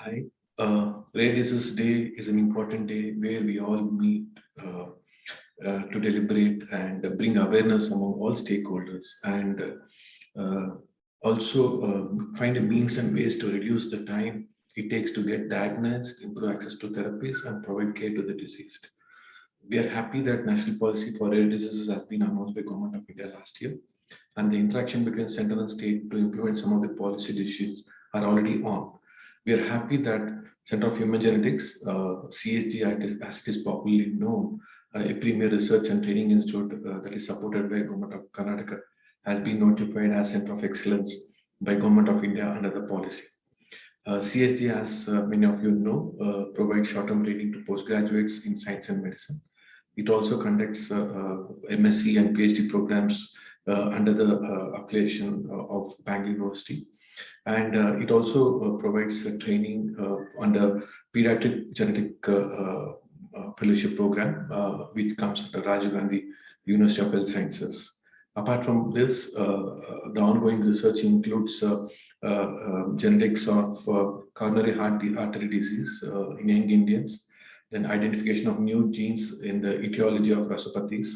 Hi. Uh, Rare Disease Day is an important day where we all meet uh, uh, to deliberate and bring awareness among all stakeholders and uh, also uh, find a means and ways to reduce the time it takes to get diagnosed, improve access to therapies and provide care to the diseased. We are happy that national policy for rare diseases has been announced by Government of India last year and the interaction between center and state to implement some of the policy decisions are already on. We are happy that Center of Human Genetics, uh, CHG as it is popularly known, uh, a premier research and training institute uh, that is supported by Government of Karnataka, has been notified as Center of Excellence by Government of India under the policy. Uh, CHG, as uh, many of you know, uh, provides short-term training to postgraduates in science and medicine. It also conducts MSc and PhD programs Uh, under the uh, affiliation uh, of Bangalore University and uh, it also uh, provides training uh, under pediatric genetic fellowship program, which comes under Rajiv Gandhi University of Health Sciences. Apart from this, the ongoing research includes genetics of coronary heart artery disease in young Indians, then identification of new genes in the etiology of rasopathies,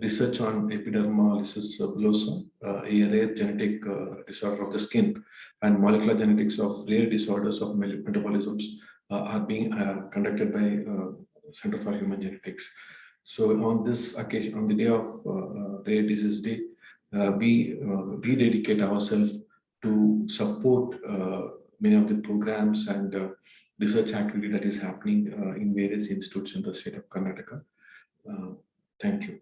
research on epidermolysis bullosa, uh, a rare genetic uh, disorder of the skin, and molecular genetics of rare disorders of metabolisms uh, are being uh, conducted by uh, Center for Human Genetics. So on this occasion, on the day of uh, Rare Disease Day, we rededicate ourselves to support many of the programs and research activity that is happening in various institutes in the state of Karnataka. thank you.